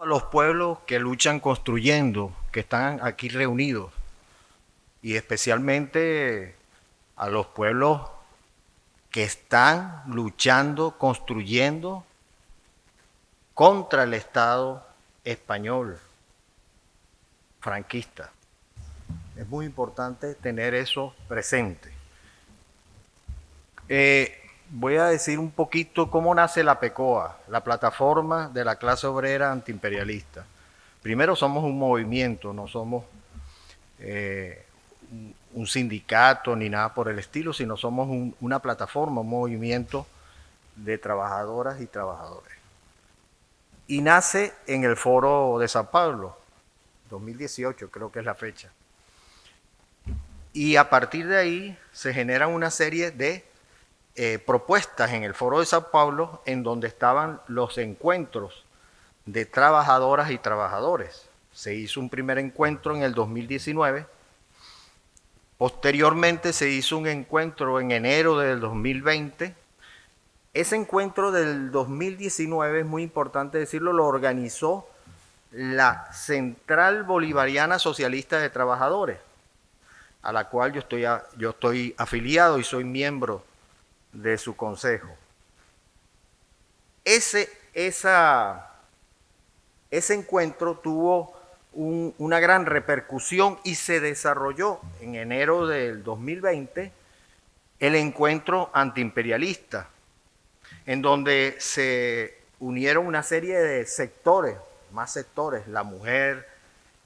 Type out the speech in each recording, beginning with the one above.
A los pueblos que luchan construyendo, que están aquí reunidos, y especialmente a los pueblos que están luchando, construyendo contra el Estado español franquista. Es muy importante tener eso presente. Eh, voy a decir un poquito cómo nace la PECOA, la plataforma de la clase obrera antiimperialista. Primero somos un movimiento, no somos eh, un sindicato ni nada por el estilo, sino somos una plataforma, un movimiento de trabajadoras y trabajadores. Y nace en el foro de San Pablo, 2018 creo que es la fecha. Y a partir de ahí se generan una serie de eh, propuestas en el Foro de San Pablo en donde estaban los encuentros de trabajadoras y trabajadores. Se hizo un primer encuentro en el 2019. Posteriormente se hizo un encuentro en enero del 2020. Ese encuentro del 2019, es muy importante decirlo, lo organizó la Central Bolivariana Socialista de Trabajadores, a la cual yo estoy, yo estoy afiliado y soy miembro de su consejo. Ese, ese encuentro tuvo una gran repercusión y se desarrolló en enero del 2020 el encuentro antiimperialista, en donde se unieron una serie de sectores, más sectores, la mujer,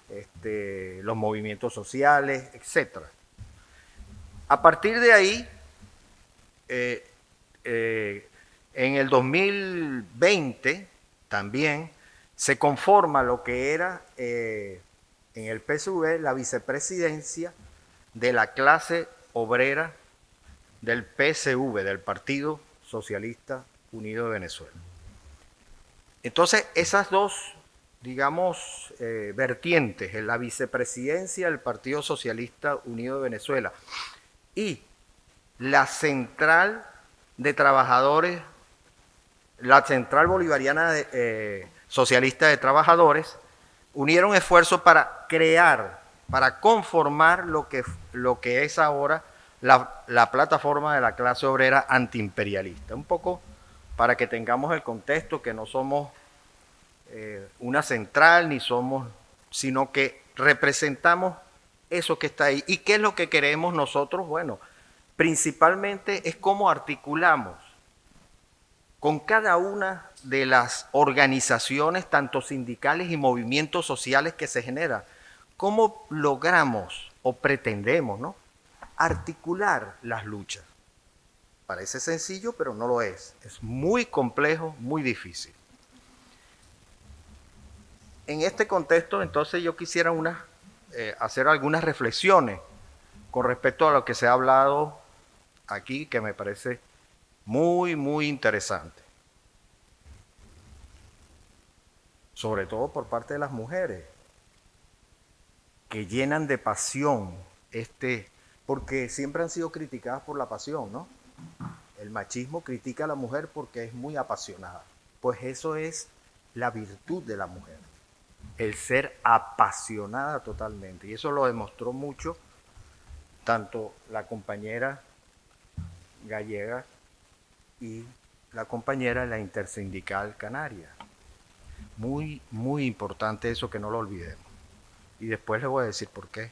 este, los movimientos sociales, etc. A partir de ahí, eh, eh, en el 2020 también se conforma lo que era eh, en el PSV la vicepresidencia de la clase obrera del PSV, del Partido Socialista Unido de Venezuela. Entonces, esas dos, digamos, vertientes, en la vicepresidencia del Partido Socialista Unido de Venezuela y la central de trabajadores, la central bolivariana eh, socialista de trabajadores, unieron esfuerzos para crear, para conformar lo que, lo que es ahora la, plataforma de la clase obrera antiimperialista. Un poco para que tengamos el contexto que no somos eh, una central ni somos, sino que representamos eso que está ahí. ¿Y qué es lo que queremos nosotros? Bueno, principalmente es cómo articulamos con cada una de las organizaciones, tanto sindicales y movimientos sociales que se generan, cómo logramos o pretendemos ¿no? articular las luchas. Parece sencillo, pero no lo es. Es muy complejo, muy difícil. En este contexto, entonces yo quisiera eh, hacer algunas reflexiones con respecto a lo que se ha hablado aquí que me parece muy, muy interesante. Sobre todo por parte de las mujeres, que llenan de pasión este, porque siempre han sido criticadas por la pasión, ¿no? El machismo critica a la mujer porque es muy apasionada. Pues eso es la virtud de la mujer, el ser apasionada totalmente. Y eso lo demostró mucho tanto la compañera gallega y la compañera de la intersindical canaria. Muy, muy importante eso que no lo olvidemos. Y después les voy a decir por qué.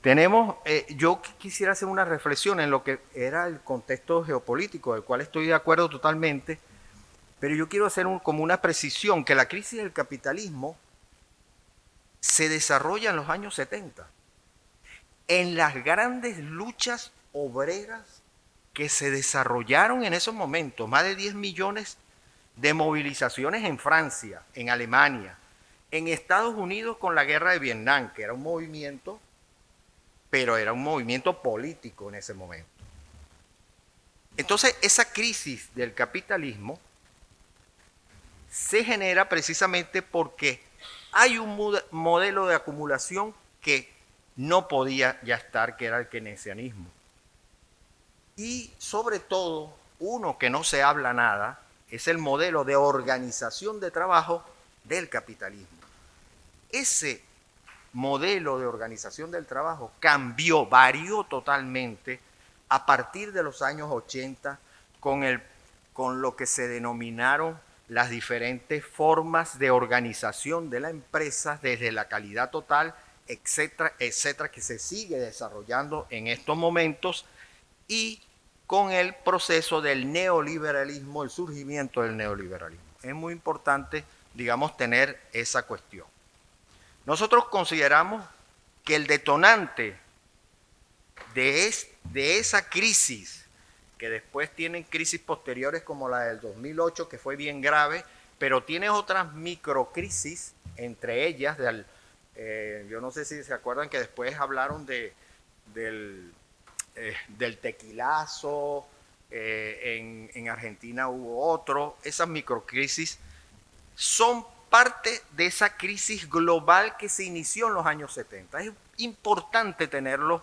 Tenemos, eh, yo quisiera hacer una reflexión en lo que era el contexto geopolítico, del cual estoy de acuerdo totalmente, pero yo quiero hacer como una precisión, que la crisis del capitalismo se desarrolla en los años 70, en las grandes luchas obreras que se desarrollaron en esos momentos, más de 10 millones de movilizaciones en Francia, en Alemania, en Estados Unidos con la guerra de Vietnam, que era un movimiento, pero era un movimiento político en ese momento. Entonces, esa crisis del capitalismo se genera precisamente porque hay un modelo de acumulación que no podía ya estar, que era el keynesianismo. Y sobre todo, uno que no se habla nada, es el modelo de organización de trabajo del capitalismo. Ese modelo de organización del trabajo cambió, varió totalmente a partir de los años 80 con, el, con lo que se denominaron las diferentes formas de organización de la empresa desde la calidad total, etcétera, etcétera, que se sigue desarrollando en estos momentos y con el proceso del neoliberalismo, el surgimiento del neoliberalismo. Es muy importante, digamos, tener esa cuestión. Nosotros consideramos que el detonante de, esa crisis, que después tienen crisis posteriores como la del 2008, que fue bien grave, pero tiene otras microcrisis, entre ellas, eh, yo no sé si se acuerdan que después hablaron de, del, eh, del tequilazo, eh, en, en Argentina hubo otro, esas microcrisis son parte de esa crisis global que se inició en los años 70. Es importante tenerlo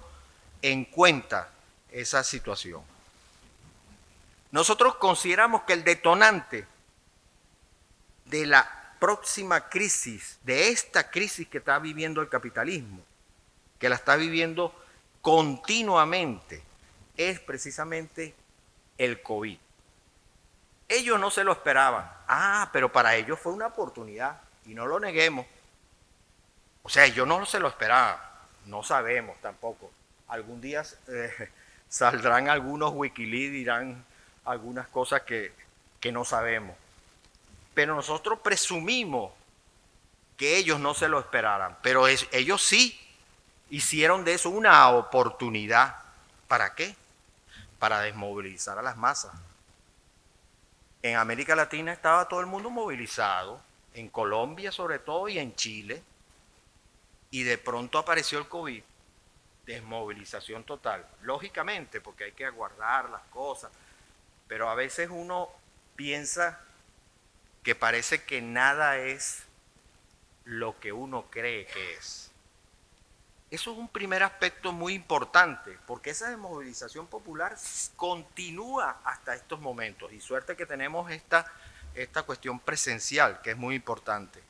en cuenta, esa situación. Nosotros consideramos que el detonante de la próxima crisis, de esta crisis que está viviendo el capitalismo, que la está viviendo continuamente, es precisamente el COVID. Ellos no se lo esperaban. Ah, pero para ellos fue una oportunidad y no lo neguemos. O sea, ellos no se lo esperaban. No sabemos tampoco. Algún día eh, saldrán algunos Wikileaks, dirán algunas cosas que, que no sabemos. Pero nosotros presumimos que ellos no se lo esperaran. Pero ellos sí hicieron de eso una oportunidad. ¿Para qué? Para desmovilizar a las masas. En América Latina estaba todo el mundo movilizado, en Colombia sobre todo y en Chile, y de pronto apareció el COVID, desmovilización total, lógicamente, porque hay que aguardar las cosas, pero a veces uno piensa que parece que nada es lo que uno cree que es. Eso es un primer aspecto muy importante, porque esa desmovilización popular continúa hasta estos momentos. Y suerte que tenemos esta, esta cuestión presencial, que es muy importante.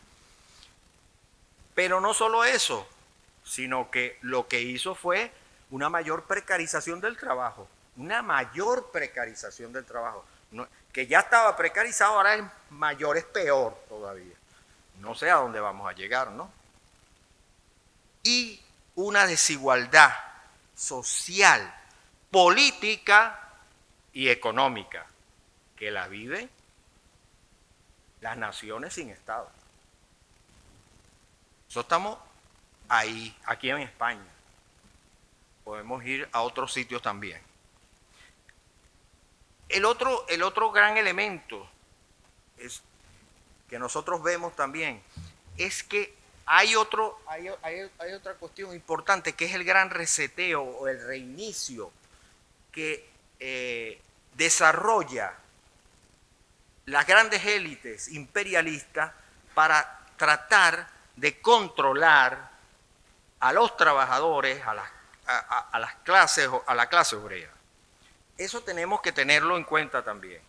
Pero no solo eso, sino que lo que hizo fue una mayor precarización del trabajo, una mayor precarización del trabajo, que ya estaba precarizado, ahora es mayor, es peor todavía. No sé a dónde vamos a llegar, ¿no? Y una desigualdad social, política y económica que la viven las naciones sin Estado. Nosotros estamos ahí, aquí en España. Podemos ir a otros sitios también. El otro, el otro gran elemento que nosotros vemos también es que hay, otro, hay, otra cuestión importante que es el gran reseteo o el reinicio que eh, desarrolla las grandes élites imperialistas para tratar de controlar a los trabajadores, a las, a clases, a la clase obrera. Eso tenemos que tenerlo en cuenta también.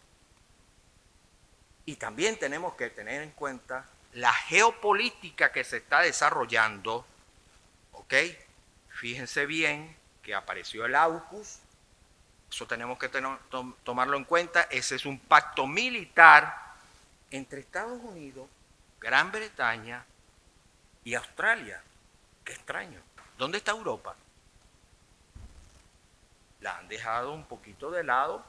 Y también tenemos que tener en cuenta la geopolítica que se está desarrollando, ¿ok? Fíjense bien que apareció el AUKUS, eso tenemos que tomarlo en cuenta, ese es un pacto militar entre Estados Unidos, Gran Bretaña y Australia. Qué extraño. ¿Dónde está Europa? La han dejado un poquito de lado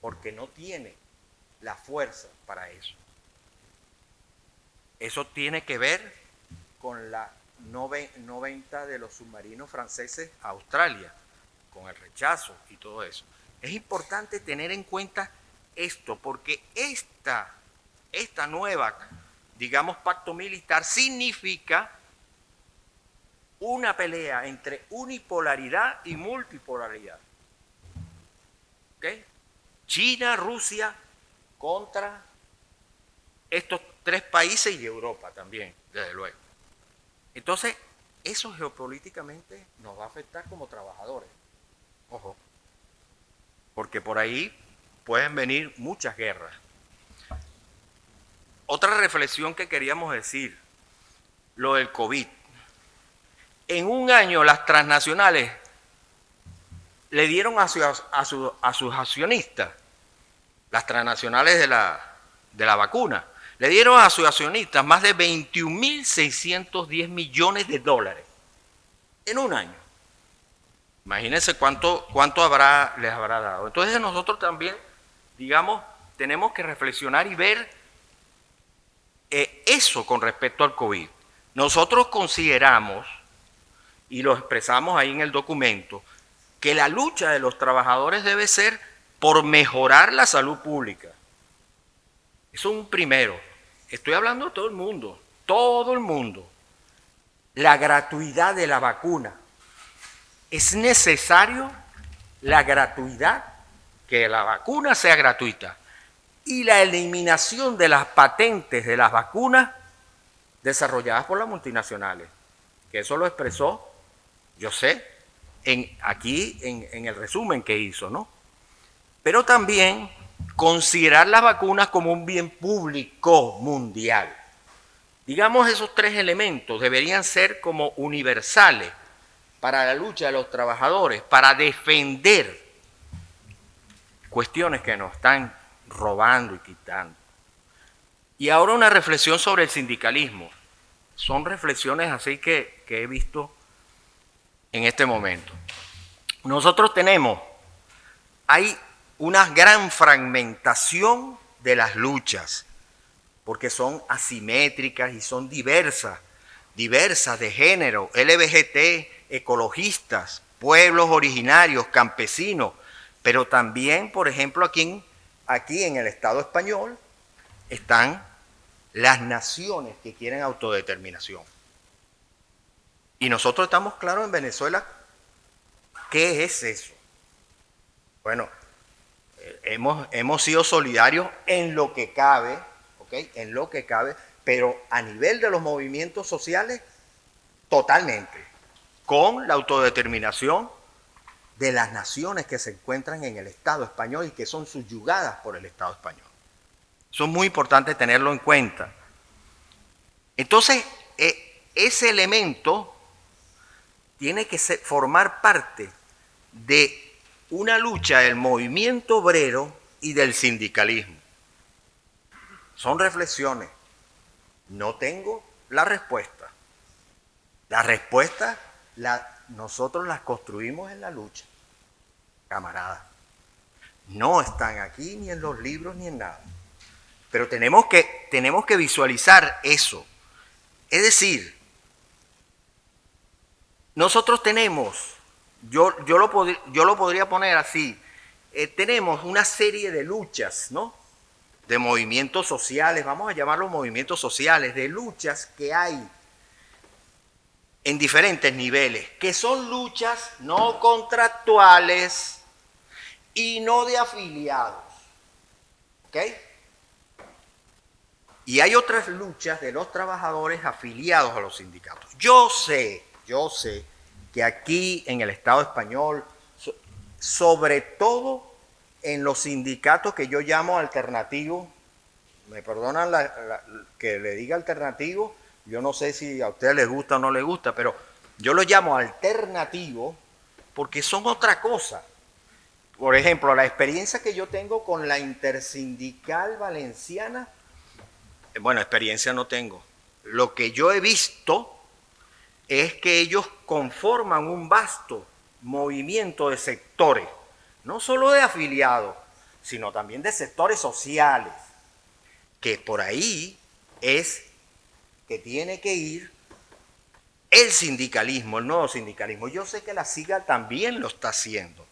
porque no tiene la fuerza para eso. Eso tiene que ver con la no, venta de los submarinos franceses a Australia, con el rechazo y todo eso. Es importante tener en cuenta esto, porque esta, esta nueva, digamos, pacto militar significa una pelea entre unipolaridad y multipolaridad. ¿Ok? China, Rusia contra estos tres países y Europa también, desde luego. Entonces, eso geopolíticamente nos va a afectar como trabajadores. Ojo. Porque por ahí pueden venir muchas guerras. otra reflexión que queríamos decir, lo del COVID. En un año las transnacionales le dieron a, a, sus accionistas, las transnacionales de la, de la vacuna, le dieron a sus accionistas más de 21.610 millones de dólares en un año. Imagínense cuánto, cuánto habrá, les habrá dado. Entonces nosotros también, digamos, tenemos que reflexionar y ver eh, eso con respecto al COVID. Nosotros consideramos, y lo expresamos ahí en el documento, que la lucha de los trabajadores debe ser por mejorar la salud pública. Eso es un primero. Estoy hablando de todo el mundo, todo el mundo. La gratuidad de la vacuna. Es necesario la gratuidad, que la vacuna sea gratuita. Y la eliminación de las patentes de las vacunas desarrolladas por las multinacionales. Que eso lo expresó, yo sé, aquí en el resumen que hizo, ¿no? Pero también considerar las vacunas como un bien público mundial. Digamos, esos tres elementos deberían ser como universales para la lucha de los trabajadores, para defender cuestiones que nos están robando y quitando. Y ahora una reflexión sobre el sindicalismo. Son reflexiones así que, que he visto en este momento. Nosotros tenemos, hay una gran fragmentación de las luchas, porque son asimétricas y son diversas, diversas de género, LBGT, ecologistas, pueblos originarios, campesinos, pero también, por ejemplo, aquí en, aquí en el Estado español están las naciones que quieren autodeterminación. Y nosotros estamos claros en Venezuela, ¿qué es eso? Bueno, hemos, hemos sido solidarios en lo que cabe, ¿ok? En lo que cabe, pero a nivel de los movimientos sociales, totalmente, con la autodeterminación de las naciones que se encuentran en el Estado español y que son subyugadas por el Estado español. Eso es muy importante tenerlo en cuenta. Entonces, eh, ese elemento tiene que formar parte de una lucha del movimiento obrero y del sindicalismo. Son reflexiones. No tengo la respuesta. La respuesta la, nosotros las construimos en la lucha, camarada. No están aquí ni en los libros ni en nada. Pero tenemos que, tenemos que visualizar eso. Es decir, nosotros tenemos yo, yo, lo, yo lo podría poner así. Eh, tenemos una serie de luchas, ¿no? De movimientos sociales, vamos a llamarlos movimientos sociales, de luchas que hay en diferentes niveles, que son luchas no contractuales y no de afiliados. ¿Ok? Y hay otras luchas de los trabajadores afiliados a los sindicatos. Yo sé, yo sé que aquí en el Estado español, sobre todo en los sindicatos que yo llamo alternativos, me perdonan que le diga alternativo, yo no sé si a ustedes les gusta o no les gusta, pero yo los llamo alternativos porque son otra cosa. Por ejemplo, la experiencia que yo tengo con la intersindical valenciana, eh, bueno, experiencia no tengo. Lo que yo he visto es que ellos conforman un vasto movimiento de sectores, no solo de afiliados, sino también de sectores sociales, que por ahí es que tiene que ir el sindicalismo, el nuevo sindicalismo. Yo sé que la SIGA también lo está haciendo.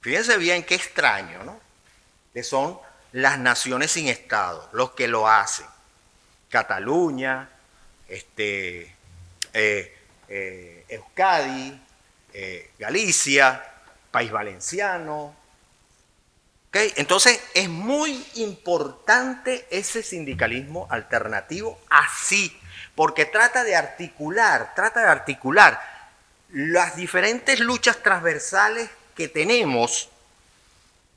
Fíjense bien qué extraño, ¿no? Que son las naciones sin Estado los que lo hacen. Cataluña, este, eh, eh, Euskadi, eh, Galicia, País Valenciano. Entonces es muy importante ese sindicalismo alternativo así, porque trata de articular, trata de articular las diferentes luchas transversales que tenemos,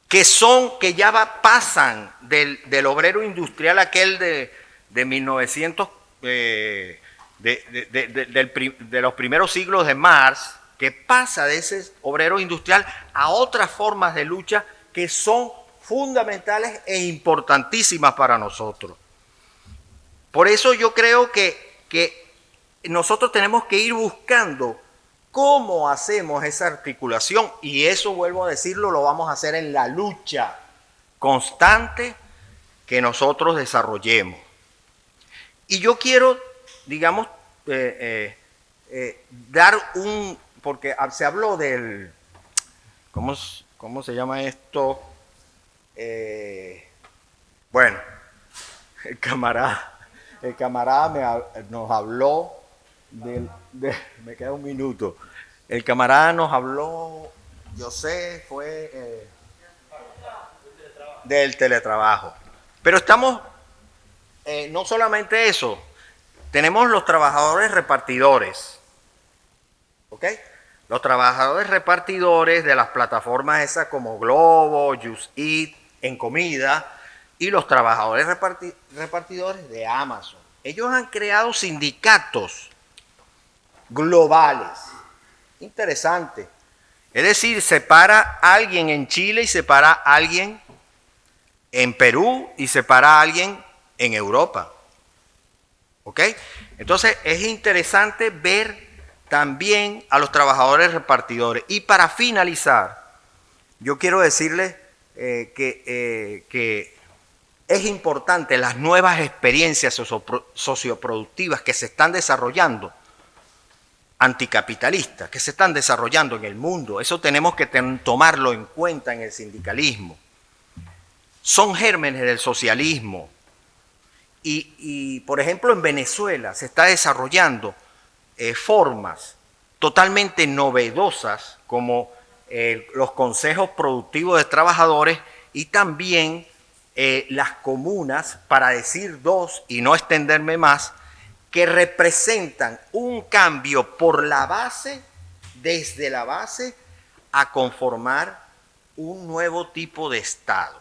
que son, que ya pasan del, del obrero industrial aquel de, de 1900, eh, de, los primeros siglos de Marx, que pasa de ese obrero industrial a otras formas de lucha que son fundamentales e importantísimas para nosotros. Por eso yo creo que, que nosotros tenemos que ir buscando cómo hacemos esa articulación y eso, vuelvo a decirlo, lo vamos a hacer en la lucha constante que nosotros desarrollemos. Y yo quiero, digamos, eh, eh, eh, dar un, porque se habló del, ¿cómo, cómo se llama esto? bueno, el camarada, el camarada nos habló del, de, me queda un minuto, el camarada nos habló, yo sé, fue del teletrabajo. Pero estamos, no solamente eso, tenemos los trabajadores repartidores, ¿ok? Los trabajadores repartidores de las plataformas esas como Globo, Just Eat, en comida, y los trabajadores repartidores de Amazon. Ellos han creado sindicatos globales. Interesante. Es decir, se para alguien en Chile y se para alguien en Perú y se para alguien en Europa. ¿Ok? Entonces es interesante ver también a los trabajadores repartidores. Y para finalizar, yo quiero decirles eh, que, eh, que es importante las nuevas experiencias socioproductivas que se están desarrollando, anticapitalistas, que se están desarrollando en el mundo. Eso tenemos que tomarlo en cuenta en el sindicalismo son gérmenes del socialismo. Y, por ejemplo, en Venezuela se está desarrollando eh, formas totalmente novedosas como eh, los consejos productivos de trabajadores y también eh, las comunas, para decir dos y no extenderme más, que representan un cambio por la base, desde la base, a conformar un nuevo tipo de Estado.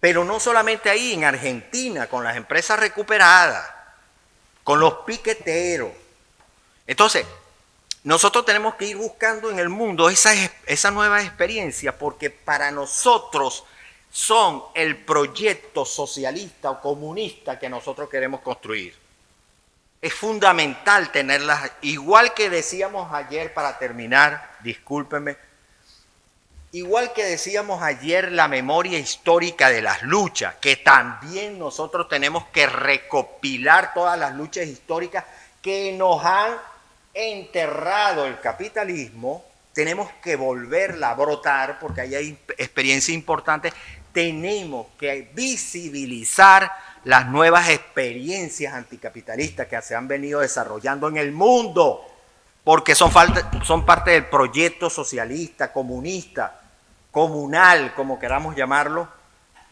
Pero no solamente ahí, en Argentina, con las empresas recuperadas, con los piqueteros. Entonces, nosotros tenemos que ir buscando en el mundo esa, esa nueva experiencia porque para nosotros son el proyecto socialista o comunista que nosotros queremos construir. Es fundamental tenerlas, igual que decíamos ayer para terminar, discúlpenme, Igual que decíamos ayer, la memoria histórica de las luchas, que también nosotros tenemos que recopilar todas las luchas históricas que nos han enterrado el capitalismo, tenemos que volverla a brotar porque ahí hay experiencia importante, tenemos que visibilizar las nuevas experiencias anticapitalistas que se han venido desarrollando en el mundo, porque son, son parte del proyecto socialista, comunista, comunal, como queramos llamarlo,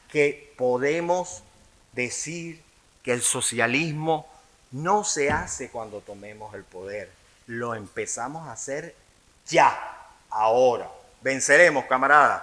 que podemos decir que el socialismo no se hace cuando tomemos el poder, lo empezamos a hacer ya, ahora. Venceremos, camaradas.